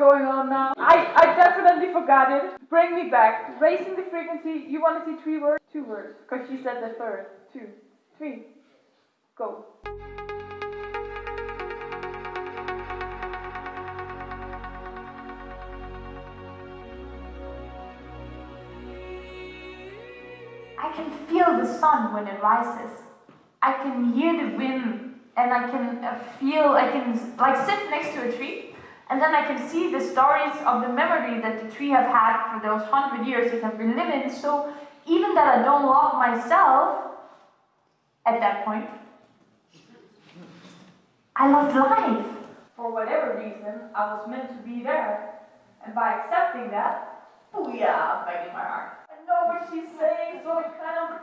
going on now? I, I definitely forgot it. Bring me back. Raising the frequency. You want to see three words? Two words. Because she said the third. Two. Three. Go. I can feel the sun when it rises. I can hear the wind and I can uh, feel, I can like sit next to a tree and then I can see the stories of the memories that the tree have had for those hundred years it have been living. So even that I don't love myself at that point, I loved life. For whatever reason, I was meant to be there. And by accepting that, booyah, back in my heart. I know what she's saying, so it kind of,